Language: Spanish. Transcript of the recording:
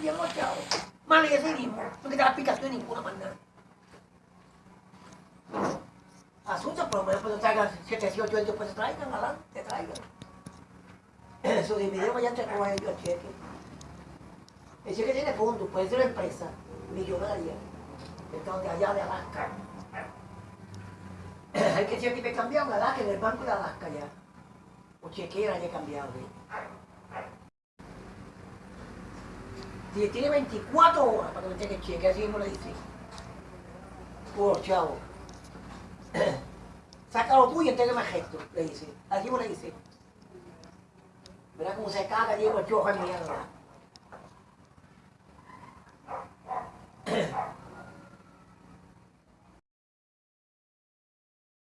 me los chavos. Mal así mismo, no quita la explicación de ninguna manera. Asunto, por lo menos cuando traigan 700 años, pues traigan, adelante, te traigan. Eso dividimos ya entre ellos el cheque. El cheque tiene fondos, puede ser una empresa millonaria, entonces allá de Alaska. Hay que cheque me cambiado en Alaska, en el banco de Alaska ya. O chequera ya he cambiado. ¿sí? Tiene 24 horas para que cheque el cheque, así mismo le dice. Por chavo. Sácalo tú y entrégame el gesto, le dice. Así mismo le dice. Verá cómo se caga Diego el chojo en mierda.